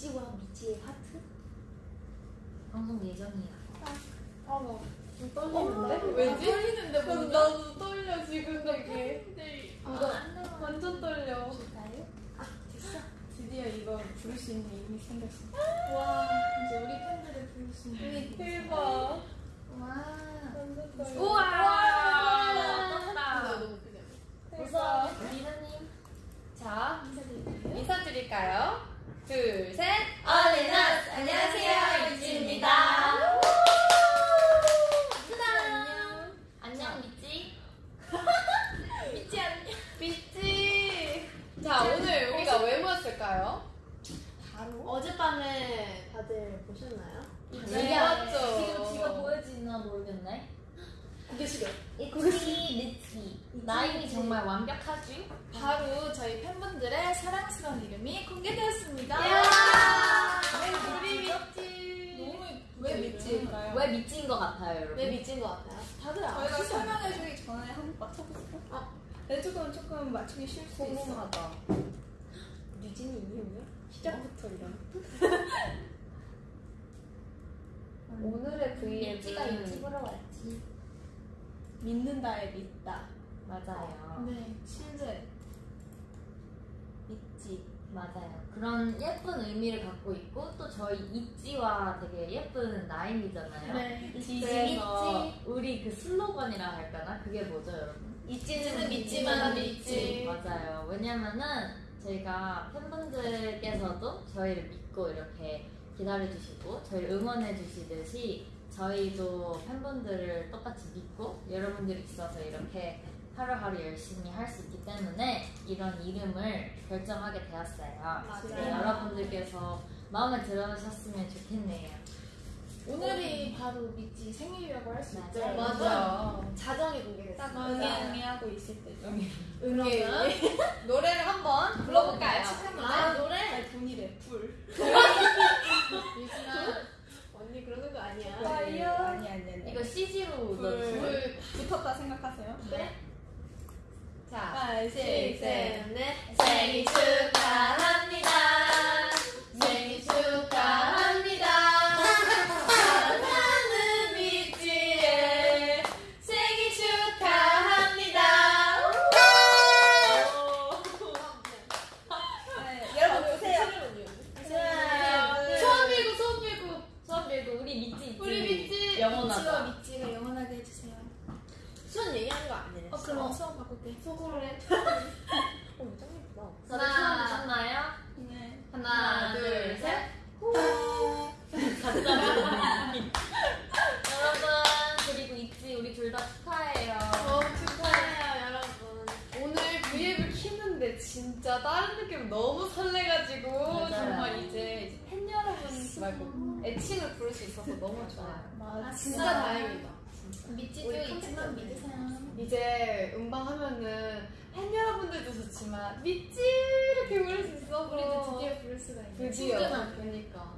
미찌와 미찌의 하트? 방송 예정이야. 아나 좀 떨리는데? 왜지? 떨리는데 그럼 뭔가? 나도 떨려 지금 되게 이거 완전 떨려 줄까요? 아 됐어. 드디어 이거 부를 수 있는 힘이 생겼어 와 이제 우리 팬들을 부를 수 있는 대박 와. 완전 떨려 우와! 그냥. 벌써 리나님. 자. 인사드릴까요? 둘, 셋. 어린아스 안녕하세요 이지입니다. 안녕. 안녕, 미찌. 미찌 안녕. 미찌. 자, 오늘 우리가 왜 모였을까요? 바로 어젯밤에 다들 보셨나요? 네, 맞죠. 지금 지가 보여지나 모르겠네. 고개 숙여. 이치 리치. 나임이 정말 완벽하지? 바로 저희 팬분들의 사랑스러운 이름이 공개되었습니다 네, 우리 미찌. 너무 왜 미치일까요? 왜 미치인 것 같아요, 여러분? 왜 미친 것 같아요? 다들 저희가 아시죠? 설명해주기 전에 한번 맞춰보세요 아. 네, 조금 조금 맞추기 쉬울 수 있어 궁금하다. 유진이 이름이요? 시작부터 이런. 오늘의 브이앱은 유튜브로 왔지. 믿는다에 믿다 맞아요. 네 실제 있지. 맞아요. 그런 예쁜 의미를 갖고 있고 또 저희 있지와 되게 예쁜 나임이잖아요. 네 그래서 우리 그 슬로건이라 할까나 그게 뭐죠, 여러분? 있지는 믿지만 믿지. 맞아요. 왜냐면은 저희가 팬분들께서도 저희를 믿고 이렇게 기다려주시고 저희를 응원해주시듯이 저희도 팬분들을 똑같이 믿고 여러분들이 있어서 이렇게 하루하루 열심히 할 수 있기 때문에 이런 이름을 결정하게 되었어요. 네, 여러분들께서 마음에 들어주셨으면 좋겠네요. 오늘이 바로 미치 생일이라고 할 수 있죠. 맞아요. 자정이 공개됐어요. 응애응애 하고 있을 때죠 그러면 노래를 한번 불러볼까요? 아 노래? 아니 분이래 불 유진아 언니 그러는 거 아니야. 아니 아니 아니 이거 CG로. 불 붙었다 생각하세요 그래? 자, 5, 6, 7 셋넷 생일 축하합니다. 거 아니래. 어 그럼 수업 바꿀게 속으로 해. 어, 짱 예쁘다. 다들 하나. 처음 보셨나요? 네 하나, 둘, 셋. 여러분 그리고 있지 우리 둘 다 축하해요. 어, 축하해요, 여러분. 오늘 V앱을 키는데 진짜 다른 느낌 너무 설레가지고 맞아요. 정말 이제, 이제 팬 여러분 말고 애칭을 부를 수 있어서 너무 좋아요. 맞아 진짜 다행이다. 미치도 우리 있지만 컴퓨터 믿으세요 이제 음방 하면은 팬 여러분들도 좋지만 미찌 이렇게 부를 수 있어. 우리도 드디어 부를 수가 있네. 드디어. 그러니까.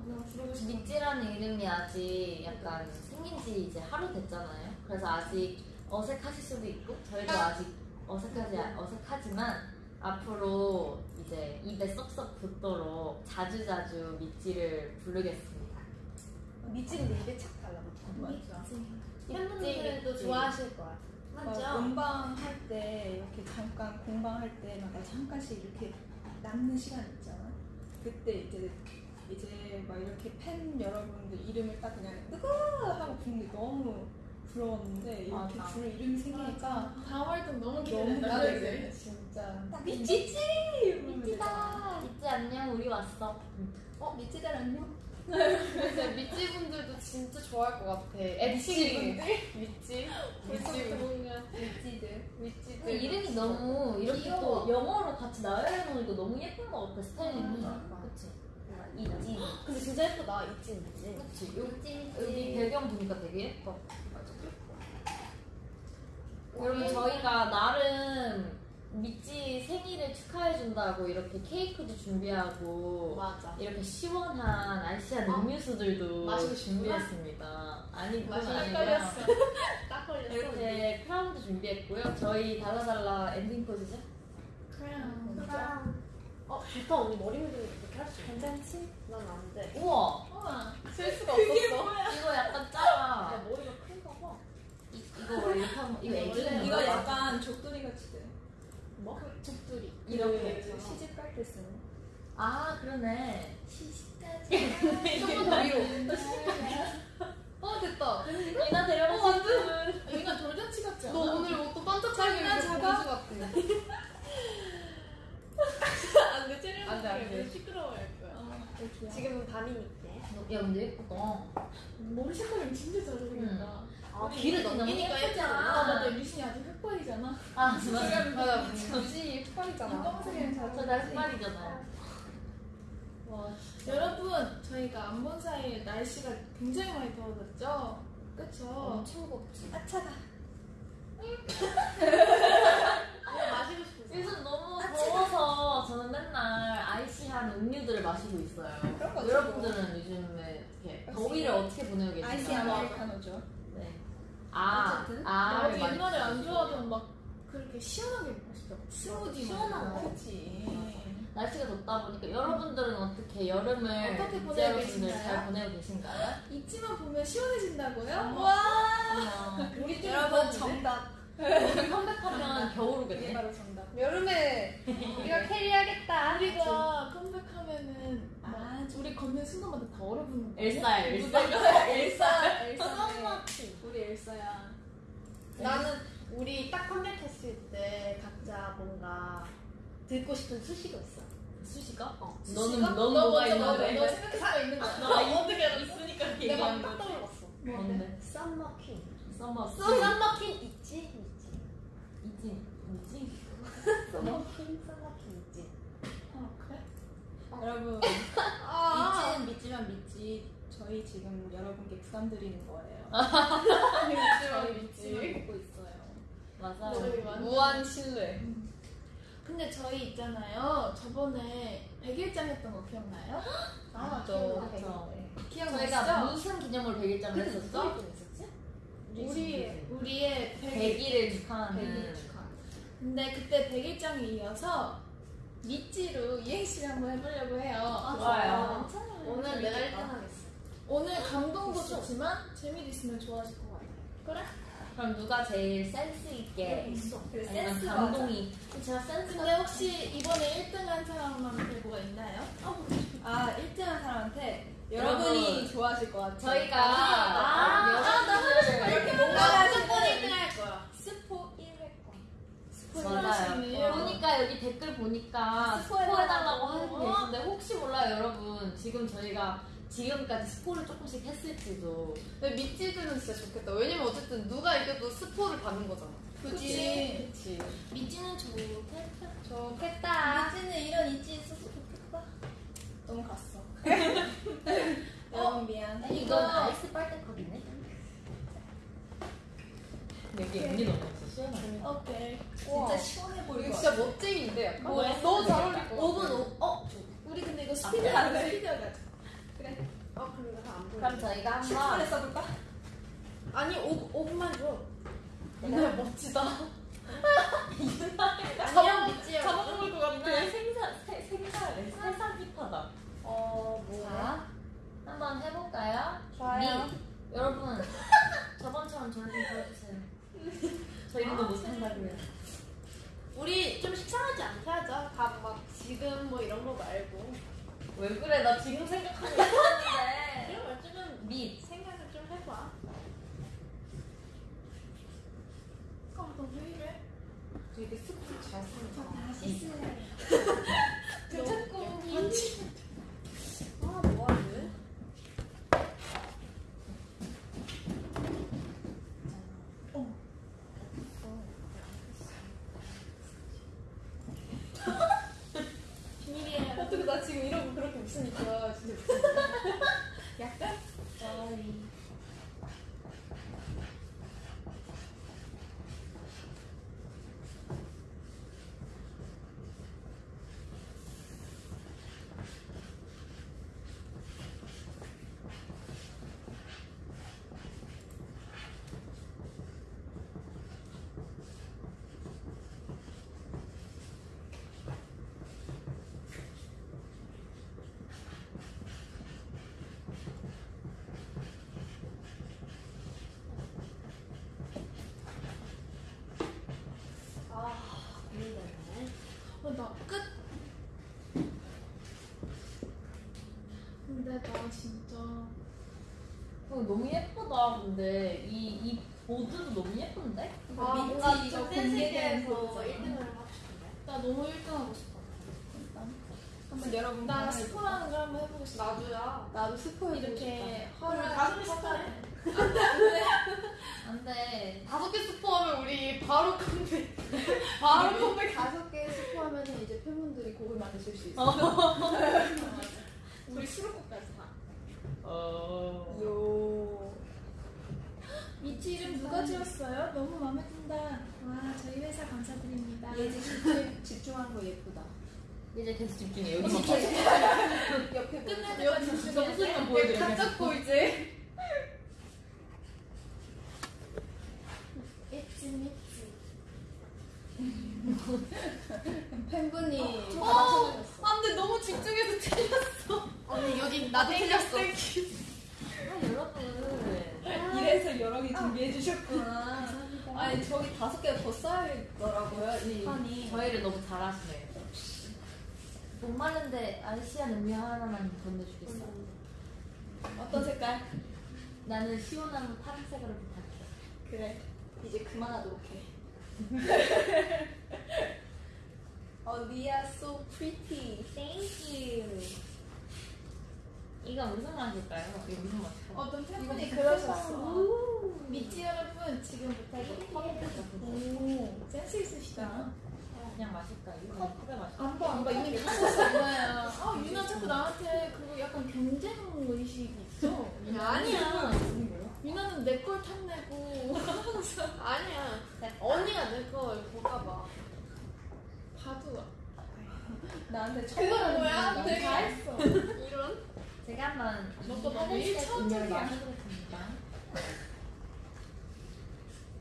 믿지라는 이름이 아직 약간 생긴 지 이제 하루 됐잖아요. 그래서 아직 어색하실 수도 있고 저희도 아직 어색하지 어색하지만 앞으로 이제 입에 쏙쏙 붙도록 자주자주 믿지를 부르겠습니다. 미치는데 입에 착 달라붙어 맞아 팬분들도 좋아하실 거야. 막 공방 할 때 이렇게 잠깐 공방 할 때마다 잠깐씩 이렇게 남는 시간 있잖아. 그때 이제 이제 막 이렇게 팬 여러분들 이름을 딱 그냥 뜨거 하고 부르는 게 너무 부러웠는데 이렇게 맞아. 부를 이름이 생기니까 다음 활동 너무 기대된다. 기대돼 진짜. 딱 미치지? 미치다. 믿지 안녕 우리 왔어. 어 미치들 안녕. 이제 미찌 분들도 진짜 좋아할 것 같아. 미찌, 미찌, 뭔가 미치들. 미찌들. 근데 이름이 너무 이렇게 귀여워. 또 영어로 같이 나열해 놓으니까 너무 예쁜 것 같아 스타일이. 음. 그치? 있지. 근데 진짜 예쁘다. 있지, 있지. 그치? 여기, 여기 배경 보니까 되게 예뻐. 여러분 저희가 나름 미찌 생일을 축하해준다고 이렇게 케이크도 준비하고 맞아. 이렇게 시원한 알시한 어? 음료수들도 마시고. 준비했습니다. 아니 그건 마시고 아니고요. 딱 걸렸어. 이렇게 크라운도 준비했고요. 저희 달라달라 엔딩 포즈죠? 크라운. 어 좋다 언니 머리 밀리는 거 그렇게 할 수 있어. 괜찮지? 난 안 돼. 우와 우와. 쓸 수가 없었어. 이거 약간 야 작아. 머리가 큰가 봐. 이, 이거 이렇게 하면 이거 이거? 약간 족두리 같이 돼. 뭐? 족두리. 이렇게. 그 시집 갈 때 쓰는. 아 그러네. 시집까지. 조금 더 위로. 어 됐다. 이나 데려가 어, 완전. 여기가 돌잔치 같지 않아? 너 오늘 옷도 반짝하게 입고? 공주 같아. 안돼 찌르는 안 돼, 안 돼. 시끄러워할 거야. 어, 여기야. 지금은 밤이니까. 야 근데 예쁘다. 머리 색깔이 진짜 잘 어울린다. 아 귀를 너무 넘기니까 예쁘잖아. 아 맞아 리신이 아직 흑발이잖아. 아 맞아. 맞아. 무지 흑발이잖아. 검은색이랑 잘 저날 흑발이잖아요. 와 여러분 저희가 안 본 사이에 날씨가 굉장히 많이 더워졌죠? 그쵸? 엄청 곱지. 아 차가. 뭐 마시고 싶은 요즘 너무 더워서 저는 맨날 아이시한 음료들을 마시고 있어요. 여러분들은 요즘에 이렇게. 더위를 어떻게 보내고 계신가요? 아이시 아메리카노죠. 네. 아, 어쨌든 아, 나도 옛날에 안 좋아하던 막 그렇게 시원하게 먹고 싶다. 스무디 시원한 거. 그치. 날씨가 덥다 보니까 여러분들은 어떻게 여름을 어떻게 보내고 여러분들 계신가요? 잘 보내고 계신가요? 입지만 보면 시원해진다고요? 어머. 와. 우리 여러분 정답. 우리 컴백하면 이게 겨울 오겠네. 바로 정답. 여름에 우리가 캐리하겠다. 우리가 컴백하면은 막 아, 우리 걷는 순간마다 다 얼어붙는 거야. 엘사야, 엘사. 엘사, 엘사. 우리 엘사야. 나는 우리 딱 컴백했을 때 각자 뭔가 듣고 싶은 수식어 있어. 수식어? 어. 너는 수식어? 넌너 뭐가 먼저 너, 있는데? 너 수가 있는 거야. 너 어떻게 있으니까 내가 딱 얘기하는 거지. 떠올랐어. 뭔데? Summer queen. Summer summer queen 있지? 있지. 이지 뭐지? 있지. 어, 그래? 여러분, 아. 믿지는 믿지만 믿지. 저희 지금 여러분께 부담 드리는 거예요. 저희 믿지만 믿고 있어요. 맞아요. 저희 완전- 무한 신뢰. 근데 저희 있잖아요. 저번에 100일장 했던 거 기억나요? 아, 그렇죠. 기억나시죠? 저희가 무슨 기념으로 100일장을 그때 했었죠? 누가 있었지? 우리 우리의 100일 100일을 축하하는 100일 축하. 근데 그때 100일장에 이어서 미찌로 이행시를 한번 해보려고 해요. 아, 좋아요. 괜찮아요. 오늘 내가 1등 하겠어. 오늘 감동도 좋지만 재미도 있으면 좋아하실 것 같아요. 그래? 그럼 누가 제일 센스 있게 있어. 그래, 아니면 센스가 감동이 제가 센스가 근데 혹시 이번에 1등 한 사람한테 뭐가 있나요? 아, 1등 한 사람한테 여러분, 여러분이 좋아하실 것 같아요. 저희가 아, 여러분들 이렇게 뭔가 무조건 1등 할 거야. 스포 1회권. 맞아요. 보니까 여기 댓글 보니까 스포해달라고. 스포해달라고 하고 계신데 혹시 몰라요 여러분 지금 저희가 지금까지 스포를 조금씩 했을지도 근데 미찌들은 진짜 좋겠다. 왜냐면 어쨌든 누가 이겨도 스포를 받는 거잖아. 그치. 그치. 미찌는 좋겠다. 좋겠다. 미찌는 이런 이찌 있어서 좋겠다. 너무 갔어. 여러분 미안. 이건 아이스 빨대 컵이네 여기 연기 너무 오케이. 우와. 진짜 시원해 보일 이거 것 진짜 같아. 멋쟁이인데 약간? 뭐야? 너무 잘 어울릴 것 같아. 5분 5. 어? 우리 근데 이거 스피드 아, 안? 돼. 스피드 가자. 그래. 아 그럼 내가 안 보여. 그럼 저희가 10분에 한번 써볼까? 아니 5, 5분만 줘. 유나 멋지다. 안녕 미찌야. 잡아먹을 것 같아. 이날 생사 세- 생사래 세상 힙하다 어 뭐야? 자 한번 해볼까요? 좋아요. 미 여러분 저번처럼 저를 좀 보여주세요 저 이름도 못한다고요 우리 좀 식상하지 않게 하자. 다 막 지금 뭐 이런 거 말고. 왜 그래 나 지금 생각하고 있었는데 이런 걸 좀 미 생각을 좀 해봐. 아, 너 왜 이래? 되게 스포 잘 쓰는 다시 쓸래. 그 자꾸 아 뭐하지? 비밀이에요. 어떻게 나 지금 이러 진짜 어, 너무 예쁘다. 근데 이, 이 보드도 너무 예쁜데? 아, 민지 뭔가 이거 좀 공개된 보드잖아. 1등을 하고 싶은데. 나 너무 1등하고 싶어. 한번 여러분 나 스포라는 걸 한번 해보고 싶어. 나도야. 나도 스포 이렇게 허를 다섯 개 스포해. 안 돼. 다섯 개 스포하면 우리 바로 컴백. 바로 컴백. 다섯 개 스포하면 이제 팬분들이 곡을 만드실 수 있어. 우리 수록곡까지 다. 어. 요. 미치 이름 누가 지었어요? 너무 마음에 든다. 와 저희 회사 감사드립니다. 예지 집중, 집중한 거 예쁘다. 이제 계속 집중해. 여기만 계속 봐. 옆에 끝날. 때까지 집중해. 점수만 보여드려, 각 계속. 잡고 이제. 미치. 팬분이 어, 받아쳐주셨어. 안 돼, 너무 집중해서 틀렸어. 언니, 여기 나도 틀렸어. 아, 여러분. 이래서 여러 개 준비해 주셨구나. 아니 저기 다섯 개가 더 쌓여있더라고요 이 판이. 저희를 너무 잘하시네요. 목마른데 아시안 음료 하나만 건네주겠어. 어떤 색깔? 나는 시원한 파란색으로 부탁해. 그래. 이제 그만하도록 해. 어, 리아 so pretty. Thank you. 이거 무슨 맛일까요? 이거 무슨 맛일까요? 어떤 팬분이 그러셨어. 미치 여러분 지금부터 오 센스 있으시다. 그냥 마실까요? 컵에 마실까요? 안봐 안봐 이미 미쳤어 유나야. 아 유나 자꾸 나한테 그거 약간 경쟁 의식이 있어. 아니야. 유나는 내 걸 탐내고 아니야. 언니가 내 걸 볼까봐. 봐도 나한테 그건 처벌하는 뭐야? 거 되게 다 했어. 이런? 제가 한번 너도 이 너무 일차원적이야.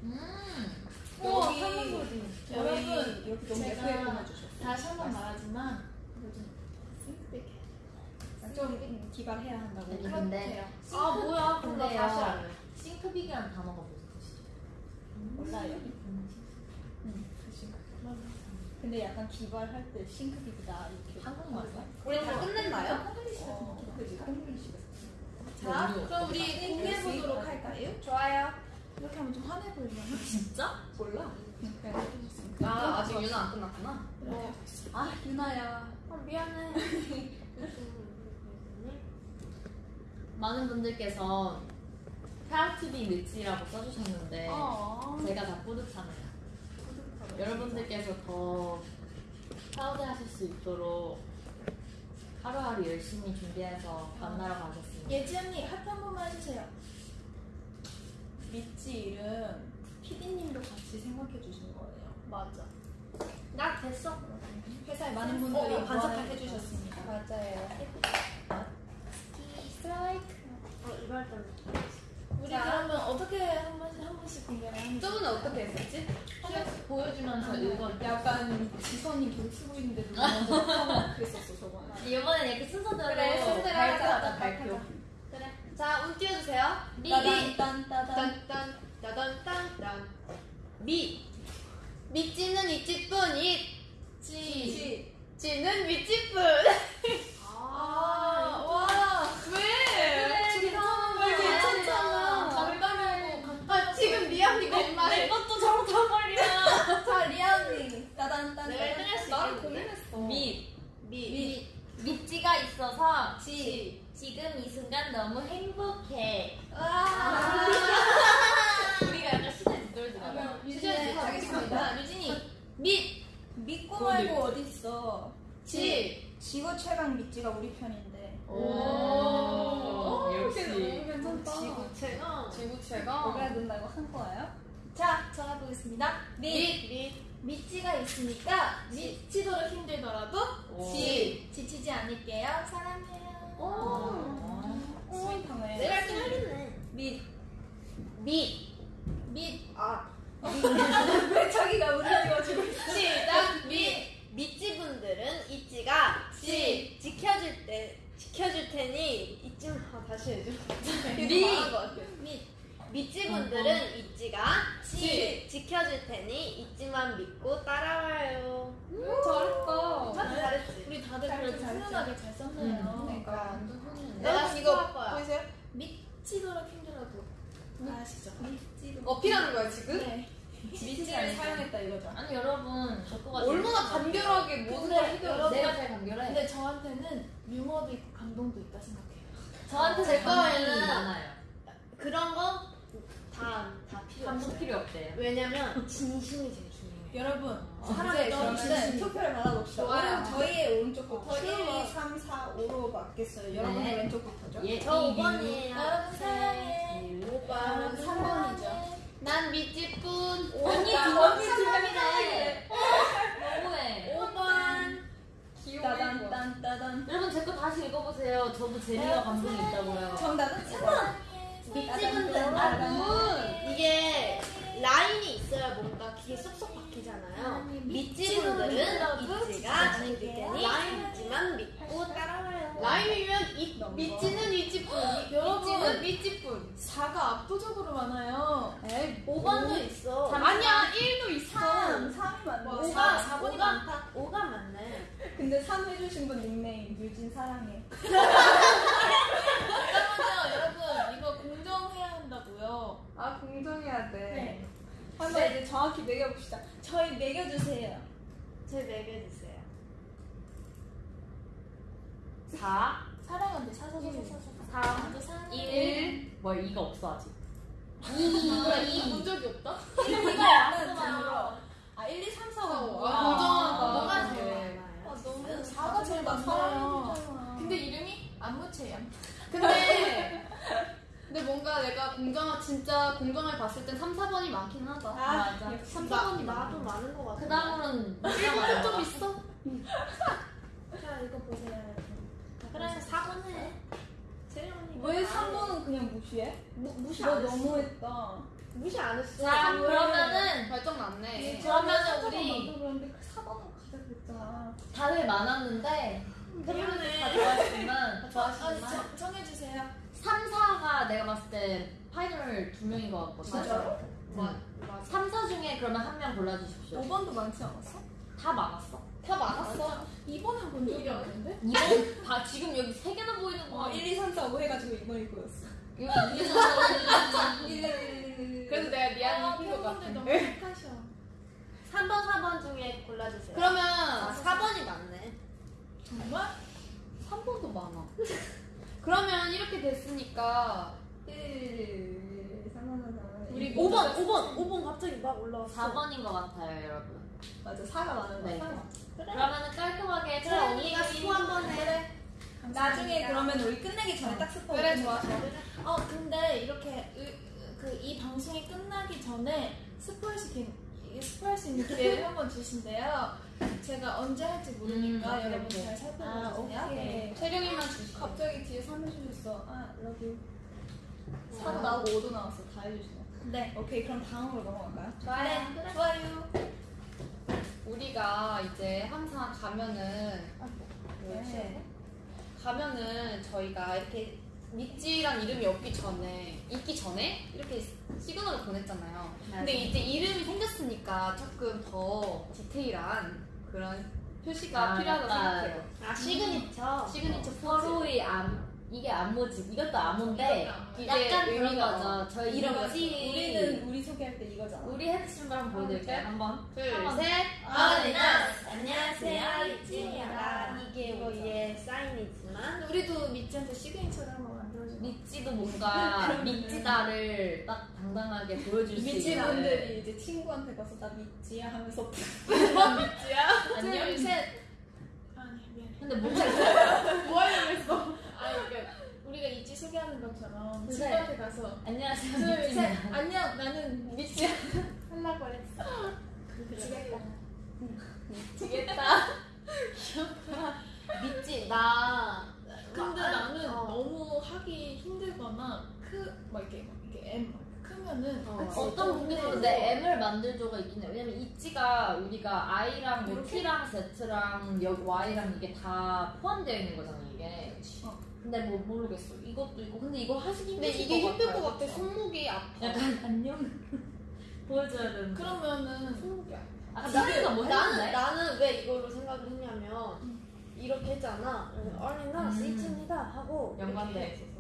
음. 우와, 여기. 여러분, 여기 너무 제가 예쁘게 꾸며주셨어. 다시 한 번 말하지만, 싱크백해. 좀 기발해야 한다고. 아니, 근데 아, 뭐야. 그럼 나. 다시 할래. 싱크빅이라는 단어가 무엇이죠? 몰라요. 응, 그 싱크. 근데 약간 기발할 때 싱크빅이다 이렇게. 한국말이야? 우리 다 끝냈나요? 콩글리시 같은 어. 그지 콩글리시. 자, 음료 그럼 우리 어떡하지? 공개해 보도록 할까요? 좋아요. 이렇게 하면 좀 화내 보이려나? 진짜? 몰라. 아, 아직 유나 안 끝났구나. 어. 아 유나야. 아, 미안해. 많은 분들께서 proud to be 믿지라고 써주셨는데 어. 제가 다 뿌듯하네요. 여러분들께서 더 proud하실 수 있도록 하루하루 열심히 준비해서 만나러 가겠습니다. 예지 언니 하트 한 번만 해주세요. 믿지 이름 피디님도 같이 생각해 주신 거예요. 맞아. 나 됐어. 회사에 많은 분들이 어, 맞아요. 주셨습니다. 맞아요. 스트라이크. 어, 할 때는. 우리 자. 그러면 어떻게 한 번씩 한 번씩 공개를 하는 저번에 어떻게 했었지? 하나씩 보여주면서 읽어. 약간 지선이 계속 쓰고 있는데 누가 먼저 하고 그랬었어 저번에. 이번엔 이렇게 순서대로 그래, 순서대로 하자. 발표. 그래. 자, 운 띄워주세요. 미. 따단 따단. 딴딴 따단 딴딴. 미. 미찌는 이찌뿐 이. 지. 찌는 미찌뿐. 따단. 내가 1등 할수 나를 있겠는데? 고민했어. 미 미. 미찌가 있어서 지. 지금 이 순간 너무 행복해. 와. 우리가 약간 시간이 뒤떨어지나 봐. 유진이 가겠습니다. 유진이 미. 믿고 말고 어디 있어? 지. 지구 최강 미찌가 우리 편인데. 오, 역시. 너무 괜찮다. 지구 최강. 지구 최강. 뭐가 된다고 한 거예요? 자, 전화 보겠습니다. 미. 미. 미치가 있으니까 미치도록 힘들더라도 오. 지. 지치지 않을게요. 사랑해요. 오. 스윗하네. 내가 1등 하겠네. 미. 미. 미, 아. 왜 자기가 우리 띄워주고 있어? 시작. 미. 미찌분들은 있지가 지. 지켜줄 때 지켜줄 테니 잊지 마. 다시 해줘. 미. 미. 믿지 분들은 어, 어. 있지가 지 지켜줄 테니 있지만 믿고 따라와요. 잘했다. 잘했지. 우리 다들 그래도 훈훈하게 잘 썼네요. 그러니까, 그러니까 내가 이거 보이세요? 믿지도록 힘들어도 아시죠? 믿지. 어필하는 거야 지금? 네. 미치를 사용했다 이거죠. 아니 여러분 얼마나 간결하게 모든 걸 해결. 내가 제일 간결해. 근데 저한테는 유머도 있고 감동도 있다 생각해요. 저한테 제 거에는 그런 거 다 다 필요 없어요. 필요 없대요. 왜냐면 진심이 제일 중요해요. 여러분, 사랑에 이제 그러면은 진심이. 투표를 받아봅시다. 좋아요. 저희의 오른쪽부터 좋아요. 1, 2, 3, 4, 5로 받겠어요. 여러분의 네. 왼쪽부터죠. 예, 저이 5번이에요. 여러분 사랑해. 5번. 3번이죠. 난 미찌뿐. 언니 언니 명이네. 너무해. 5번. 따단 딴 따단. 여러분 제 거 다시 읽어보세요. 저도 재미와 감동이 있다고요. 정답은 3번. 밑집은. 된다고 이게 라인이 있어야 뭔가 귀에 쏙쏙 박히잖아요. 밑집분들은 있지가 지킬 테니 있지만 믿고 따라와요. 이 너무 미찌는 이찌뿐. 미찌는 미찌뿐. 4가 압도적으로 많아요. 에이 5번도 있어. 아니야 1도 있어. 3. 3이 맞네. 와, 5가 사- 사번이 5가 많다. 5가 맞네. 근데 3 해주신 분 닉네임 유진 사랑해. 잠깐만요, 여러분. 이거 공정해야 한다고요. 아 공정해야 돼. 네. 한번 이제 정확히 매겨봅시다. 저희 매겨주세요. 제 매겨주세요. 4, 사랑한대. 사사사사 사. 3, 나도 사랑해. 1. 뭘 이가 없어 아직. 본 적이 없다? 1은 등으로. 아, 1, 2, 3, 4, 5. 아, 공정하다. 뭐가 네. 제일 아, 많아요? 너무 저는 4가 제일. 사랑해주잖아. 근데 이름이 안무채야. 근데 근데 뭔가 내가 공정 진짜 공정을 봤을 땐 3, 4번이 많긴 하다. 아, 맞아. 역시. 3, 나, 4번이 나도. 많은 것 같아. 그 다음으로는 1번은 좀 있어. 자, 이거 보세요. 그래 4번에 세레모니 왜 3번은 그냥 무시해? 무, 무시 너안 했어. 너무했다. 무시 안 했어. 자 그러면은 발정 났네. 그러면은 우리 그런데 4번은 가자 그랬잖아. 다들 많았는데 미안해. 다 좋아했지만 아, 좋아했지만 정- 정해주세요. 3, 4가 내가 봤을 때 파이널 두 명인 것 같거든. 진짜로? 응. 맞아. 3, 4 중에 그러면 한 명 골라주십시오. 5번도 많지 않았어? 다 많았어. 다 많았어. 2번은 본 적이 없는데? 2번 다 지금 여기 세 개나 보이는 거. 어, 1, 2, 3, 4, 5 해가지고 2번이 보였어. 그래서 내가 아, 미안해 이긴 것 같아. 너무 착하셔. 3번 4번 중에 골라주세요. 그러면 아, 4번이 맞네. 정말? 3번도 많아. 그러면 이렇게 됐으니까 1, 3, 4, 4, 4. 우리 5번 5번 5번 갑자기 막 올라왔어. 4번인 것 같아요, 여러분. 맞아, 4가 많은 네. 거야. 그러면은 깔끔하게 그래 언니가 스포 한번 해. 나중에 그러면 우리 끝내기 전에 딱 스포. 그래 좋아 좋아. 어, 근데 이렇게 그 이 방송이 끝나기 전에 수, 있- 이 스포할 수 있는 기회를 한번 주신대요. 제가 언제 할지 모르니까 음, 여러분. 잘 아, 살펴보세요. 오케이. 네. 체력이만 주시. 갑자기 뒤에 3 해주셨어. 아, love. 4도 나오고 5도 나왔어. 다 해주시네. 네. 오케이, 그럼 다음으로 넘어갈까요? 좋아요. 네, 좋아요. 우리가 이제 항상 가면은 네. 가면은 저희가 이렇게 믿지란 이름이 없기 전에 있기 전에 이렇게 시그널을 보냈잖아요. 근데 이제 이름이 생겼으니까 조금 더 디테일한 그런 표시가 아, 필요하다고 생각해요. 아 signature. signature 포즈. 서로의 암 이게 안무지. 이것도 안무인데 약간 그런 거죠. 저희 이런 거지. 우리는 우리 소개할 때 이거잖아. 우리 헤드 신발 한번 보여드릴게요. 네. 한번. 둘, 한번. 셋. All in us 안녕하세요 안녕하세요, 있지입니다. 이게 우리의 사인이지만 우리도 믿지한테 signature를 한번 만들어줘. 믿지도 뭔가 믿지다를 딱 당당하게 보여줄 수 믿지 있는. 분들이 이제 친구한테 가서 나 믿지야 하면서 안녕. 둘, 셋. 아, 네, 미안해. 근데 뭔가. 뭐 하려고 했어? 아, 그러니까 우리가 있지 소개하는 것처럼 네. 친구한테 가서 안녕하세요. 둘, 셋. 안녕, 나는 믿지야. 하려고 했어. 미치겠다. 미치겠다. 믿지 나. 근데 막, 나는 어. 너무 하기 힘들거나 크, 막 이렇게, 막 이렇게 M 크면은 어. 어떤 분들은 근데 M을 만들 조가 있긴 해. 왜냐면 있지가 우리가 I랑 뭐? T랑 Z랑 여기 Y랑 이게 다 포함되어 있는 거잖아 이게. 어. 근데 뭐 모르겠어. 이것도 있고 근데 이거 하시기 근데 힘드실 이게 힘들 같아요, 것 같아. 그쵸? 손목이 아파. 약간 안녕 보여줘야 되는. 그러면은 손목이 아파. 아뭐 나는 했는데? 나는 왜 이걸로 생각을 했냐면 이렇게 했잖아. 그래서 아리나 음. 스이츠입니다 하고 연관돼 이렇게 있어서.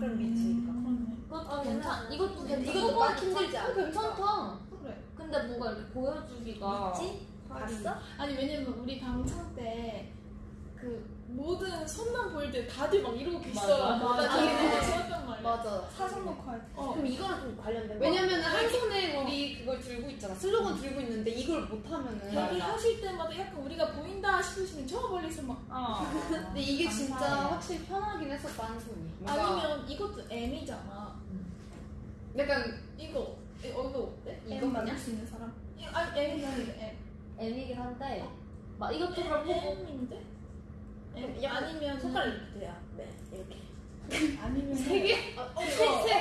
그럼 미치니까. 그렇네. 이것도 괜찮. 이것도 괜찮. 이것도 막 힘들지 않아? 괜찮다. 그래. 근데 뭔가 이렇게 보여주기가. 미치? 봤어? 아니 왜냐면 우리 방청 때그 모든 손만 보일 때 다들 막 이러고 계시더라고. 맞아. 나 아, 네. 좋았단 말이야. 맞아. 사진 놓고 할 때. 어. 그럼 이거랑 좀 관련된 거? 왜냐면은 한 손에 우리 그걸 들고 있잖아. 슬로건 들고 있는데 이걸 못 하면은. 얘기하실 때마다 약간 우리가 보인다 싶으시면 저 멀리서 막 어. 근데 이게 진짜 감사해요. 확실히 편하긴 했었다 한 손이. 아니면 이것도 M이잖아. 약간 이거 이- 어, 이거 어때? 이거 만들 수 있는 사람. 이- 아니 M이 아니라 M. M이긴 한데 막 이것저것 보고 약간 아니면 손가락 이렇게 돼요. 네, 이렇게. 아니면 세 개? 어, 이거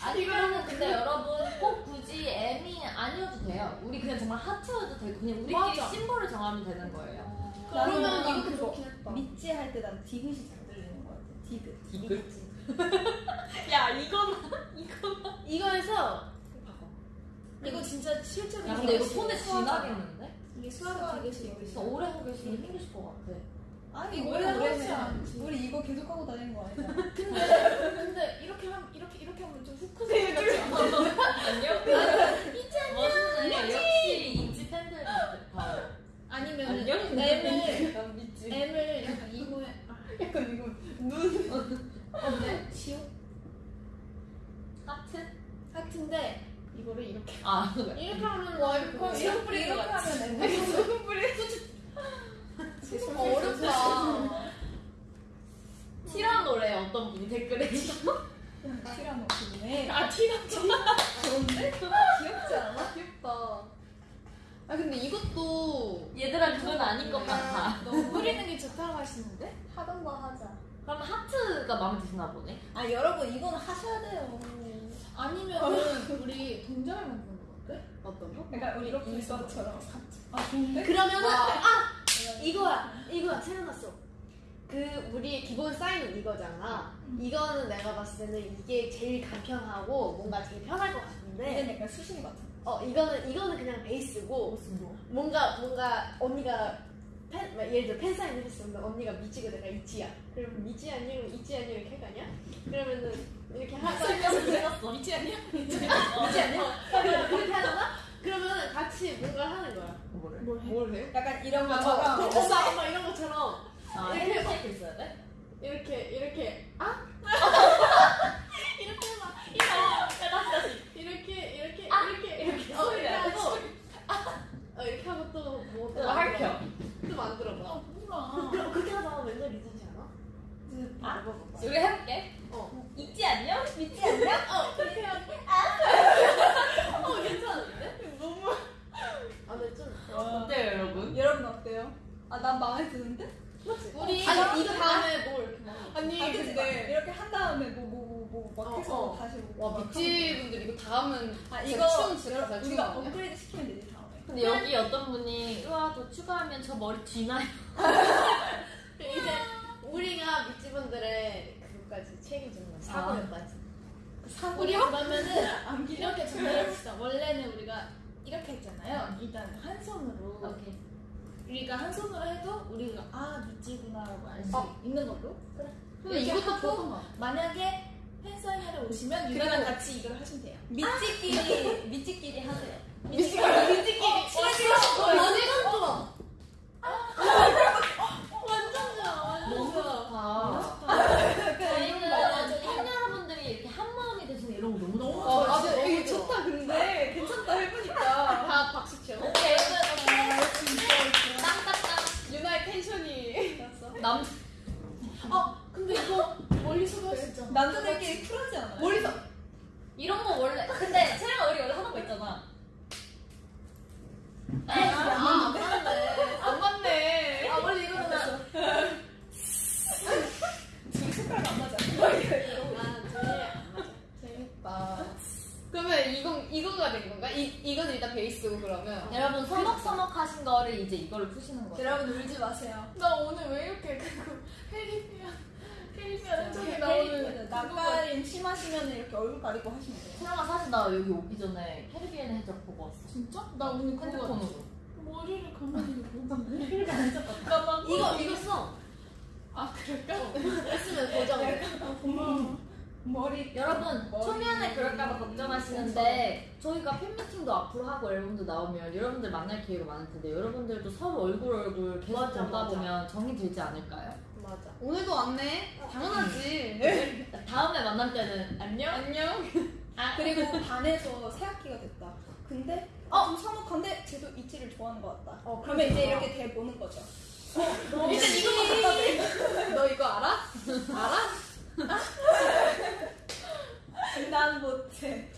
아니면은 근데 여러분 꼭 굳이 M이 아니어도 돼요. 우리 그냥 정말 하트여도 되고 그냥 우리끼리 맞아. 심볼을 정하면 되는 거예요. 그러면 이것도 좋긴 했다. 미찌 할때 난 디귿이 잘 들리는 거 같아. 디귿. 이거지. 야 이건 이거에서 바꿔. 이거 진짜 실제로 야 근데 이거 손에. 지나겠는데? 이게 수화가 되게 싫어. 오래 하고 계시면 힘드실 것 같아. 아니 해. 않지. 우리 이거 계속 하고 다니는 거 아니잖아. 근데 근데 이렇게 하면 이렇게 이렇게 하면 좀 후크세요 같지 않아? 안녕? 멋있네. 역시 인지 팬들 같아. 아니면? M을. M을 약간 이거에 아, 약간 이거 눈. 근데 지옥 하트? 하트인데 이거를 이렇게 아 그래. 이렇게 하면 와 이렇게 같지? 하면 M. 하자. 그럼 하트가 마음에 드시나 보네. 아 여러분 이거는 하셔야 돼요. 아니면은 우리 동작을 만드는 거 어때? 어떤 거? 그러니까 우리 이렇게 이거처럼. 아 좋은데? 그러면은 아 이거야 이거야 생각났어. 그 우리의 기본 사인은 이거잖아. 이거는 내가 봤을 때는 이게 제일 간편하고 뭔가 제일 편할 것 같은데. 이건 약간 수신이 같은. 어 이거는 이거는 그냥 베이스고 무슨 뭐? 뭔가 뭔가 언니가 팬 막 예를 들어 팬 사인을 했으면 언니가 미치고 내가 이치야. 그러면 미치 아니면 이치 아니면 이렇게 아니야? 그러면은 이렇게 하고 생겼어. 미치 아니야? 미치 아니야? 그렇게 하잖아? 그러면 같이 뭔가 하는 거야. 뭐를? 뭘 해? 뭘 해요? 약간 이런 막 것처럼. 엄마 엄마 이런 것처럼 아 이렇게 핸드쉐이크 있어야 돼? 이렇게 이렇게 아 이렇게 막 이렇게 이렇게 아! 이렇게 이렇게 어 소리 이렇게 나야 돼, 하고 어 이렇게 하고 또뭐 또. 또 만들어 봐. 아 몰라 그럼 그렇게 하다가 맨날 리듬지 않아? 아? 먹어봐. 우리 해볼게. 어. 있지 않냐? 믿지 않냐? 어 그렇게 하고. 어 괜찮은데? 너무. 아 근데 좀. 어때요 여러분? 여러분 어때요? 아 난 마음에 드는데? 우리 아니 이거 다음에 뭐 이렇게 막. 아니 아? 근데 이렇게 한 다음에 뭐 뭐 뭐막 어, 해서 어. 다시 뭐. 와막 미찌 분들 이거 다음은 아 이거 춤 진짜 잘 추는 우리가? 업그레이드 시키면 되지. 근데 여기 어떤 분이 우와 더 추가하면 저 머리 뒤나요? 이제 우리가 미찌분들의 그것까지 책임지는 거야. 사고력까지. 우리 그러면은 이렇게 전달해봅시다 원래는 우리가 이렇게 했잖아요 일단 한 손으로 오케이. 우리가 한 손으로 해도 우리가 아 미찌구나 라고 알수 어. 있는 걸로 근데 이렇게 이것도 하고 만약에 팬사인회를 오시면 유나랑 같이 이걸 하시면 돼요 미찌끼리 미찌끼리 하세요. 미찌끼리 미찌끼리. 친해지고 완전 좋아. 완전 좋아 완전 너무 좋아. 저희는 팬 여러분들이 이렇게 한 마음이 되시는 이런 거 너무 너무 어, 좋아요. 맞아. 이거 좋다. 근데 괜찮다 해보니까. 다 박수 쳐. 오케이. 진짜 땅땅땅. 유나의 텐션이. 남 어 근데 이거 멀리서도 있잖아 남자들끼리 쿨하지 않아요? 멀리서. 이런 거 원래 근데 채영아 우리 원래 하는 거 있잖아. 아 맞네. 안 맞네. 아 원래 이거는 둘이 색깔 안 맞아. 아 저희 안 맞아. 재밌다. 그러면 이건 이거가 된 건가? 이 이건 일단 베이스고 그러면. 여러분 서먹서먹 하신 거를 이제 이걸로 푸시는 거예요. 여러분 울지 마세요. 나 오늘 왜 이렇게 그 헬리비안 흔적이 나오는 심하시면 이렇게 얼굴 가리고 하시면 돼요. 채영아 사실 나 여기 오기 전에 캐리비안 해적 보고 왔어. 진짜? 나 오늘 그거 같아 핸드폰으로. 머리를 가만히 보는데 나막 이거 이거 써. 아 그럴까? 했으면 고정. 고마워 머리 여러분 머리- 초면에 그럴까봐 걱정하시는데 저희가 팬미팅도 앞으로 하고 앨범도 나오면 여러분들 만날 기회가 많을 텐데 여러분들도 서로 얼굴 얼굴 계속 맞아, 보다 맞아. 보면 정이 들지 않을까요? 맞아. 오늘도 왔네. 당연하지. 다음에 만날 때는 안녕. 안녕. 그리고 반에서 새 학기가 됐다. 근데 어, 좀 서먹한데 쟤도 이치를 좋아하는 것 같다. 어, 그러면 이제 그렇구나. 이렇게 대 보는 거죠. 일단 이거만 갖다 대. 너 이거 알아? 알아? 난 못해.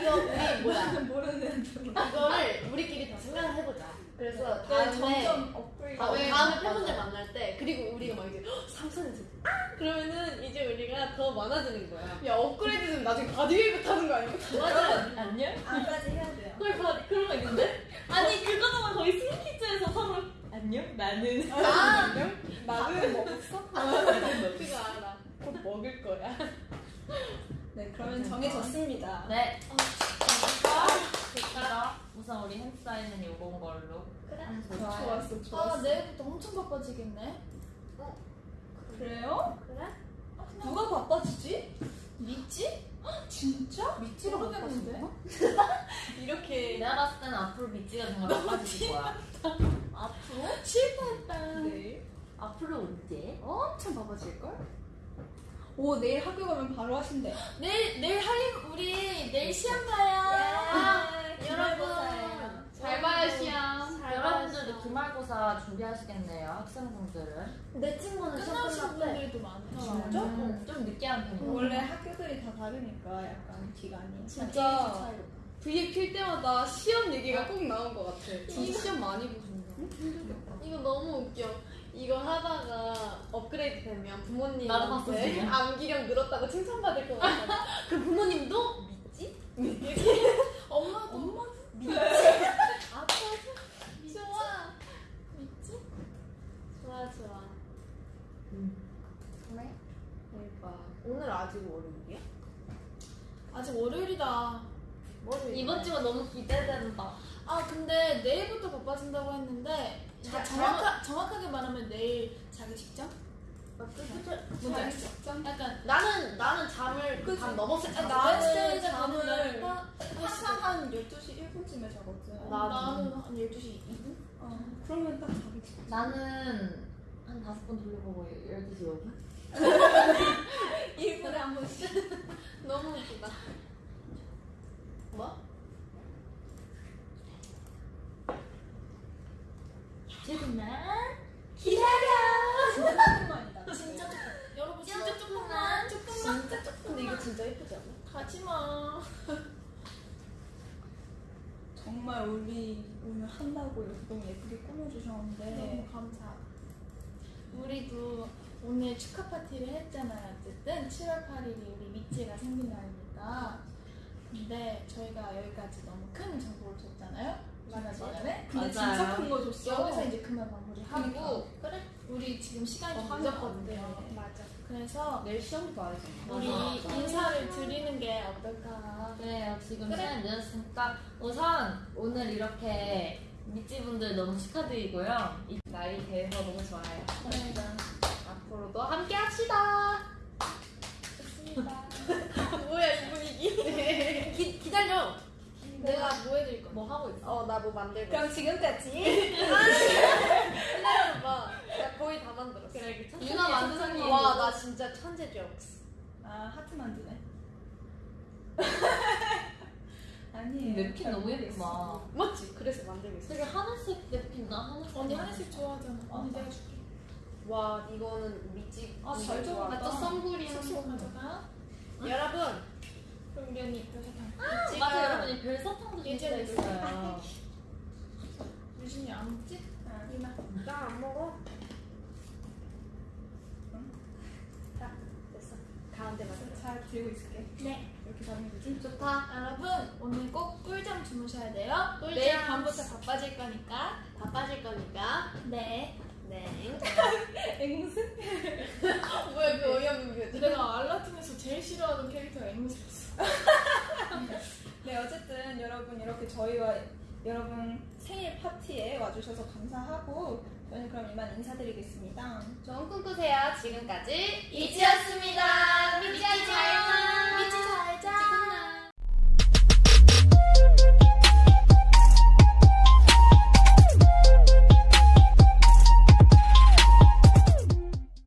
이거 우리 뭐야? 모르는 중. 이거를 우리끼리 더 생각을 해보자. 그래서 그래, 다음에 점점 업그레이드. 어, 다음에 다음에 팬분들 만날 때 그리고 우리가 막 이제 삼선에서 아! 그러면은 이제 우리가 더 많아지는 거야. 야 업그레이드는 나중에 바디웨이브 타는 거 아니야? 맞아. 안녕. 안까지 해야 돼요. 그걸 봐 그런 거 있는데? 아니 그거는 거의 스니키즈에서 서로 안녕 나는 아, 나는 먹었어? 그거 알아. 곧 먹을 거야. 네, 그러면 정해졌습니다. 네. 됐다. 우선 우리 햄사이는 요건 걸로. 그래. 좋아요. 좋았어, 아 좋았어. 내일부터 엄청 바빠지겠네. 그래요? 그래? 누가 바빠지지? 믿지? 진짜? 믿지가 모르겠는데. 이렇게 내가 봤을 때는 앞으로 미찌가 정말 바빠질 거야. 앞으로? 실패했다. 네. 앞으로 언제? 엄청 바빠질걸? 오, 내일 학교 가면 바로 하신대. 내일 내일 할림 우리 내일 시험 가요. 여러분 잘 봐요 시험. 기말고사 준비하시겠네요, 학생분들은. 내 친구는 끝나신 끝났대. 분들도 많다. 진짜? 음, 좀 늦게 하는 편이에요. 원래 학교들이 다 다르니까 약간 기간이. 진짜 V에 필 때마다 시험 얘기가 꼭 나온 것 같아. 진짜 시험 많이 보신다. 이거 너무 웃겨. 이거 하다가 업그레이드 되면 나도 부모님한테. 암기력 늘었다고 칭찬받을 것 같아. 그 부모님도 믿지? 엄마도 엄마? 좋아. 믿지? 좋아 좋아. 대박. 오늘 아직 월요일이야? 아직 월요일이다. 월요일. 이번 주가 너무 기대된다. 아 근데 내일부터 바빠진다고 했는데 자, 정확하, 정확하게 말하면 내일 자기 직전? 뭔지 자기 알죠? 직전? 약간 나는 나는 잠을 그치. 밤 넘었을 때 아, 잤어. 나는 잠을 항상 한 12시 1분쯤에 자거든. 나- 나는 한 12시 2분? 어, 그러면 딱 자기 직전. 나는 한 다섯 번 돌려보고 12시 5분? 1분에 한 번씩. 너무 웃기다. 뭐? 조금만 진짜 조금만이다. 진짜 조금 여러분 진짜 조금만 조금만 진짜 조금. 근데 이거 진짜 예쁘지 않아? 가지 마 정말 우리 오늘 한다고 이렇게 너무 예쁘게 꾸며주셨는데 너무 감사 우리도 오늘 축하 파티를 했잖아요 어쨌든 7월 8일이 우리 미찌가 생긴 날이니까 근데 저희가 여기까지 너무 큰 정보를 줬잖아요 지난 시간에 근데 맞아요. 진짜 큰 거 줬어. 여기서 이제 그만 마무리하고. 그래 우리 지금 시간이 하면 늦었거든요. 맞아 그래서 내일 시험도 봐야 돼. 우리 맞아. 인사를 드리는 게 어떨까 그래요. 지금 그래. 시간이 늦었으니까 우선 오늘 이렇게 미찌분들 너무 축하드리고요. 이 날이 돼서 너무 좋아요. 감사합니다 앞으로도 함께 합시다. 뭐야 이 분위기? 기, 기다려. 내가 뭐 해드릴 거야? 뭐 하고 있어? 어 나 뭐 만들고. 그럼 지금까지 기다려 봐. 나 거의 다 만들었어. 그래, 유나 만드는 거. 와나 진짜 천재 적스. 아 하트 만드네. 아니에요. 냅킨 너무 예쁘다. 맞지? 그래서 만들고 있어. 되게 하늘색 냅킨다. 하늘색. 언니 하늘색 좋아하잖아 언니 어. 내가 줄게 와 이거는 미지. 아, 잘 좋아. 적었다. 또 선글이 숙소 한 번. 가져가 여러분 그럼 우리 언니 이거 사탕 미지가 맞아 여러분 이 별사탕도 예전에 있어요. 유진이 안 먹지? 아, 유나 나안 먹어. 자 됐어. 가운데 맞아. 잘 들고 있을게. 네 이렇게 잡는 거지? 좋다. 여러분 주무셔야 돼요. 내일 밤부터 바빠질 거니까 바빠질 거니까. 네 네. 앵무새? 뭐야 그 어이없는 표정. 내가 알라딘에서 제일 싫어하는 캐릭터가 앵무새였어 네 어쨌든 여러분 이렇게 저희와 여러분 생일 파티에 와주셔서 감사하고 저희는 그럼 이만 인사드리겠습니다. 좋은 꿈 꾸세요. 지금까지 이지였습니다.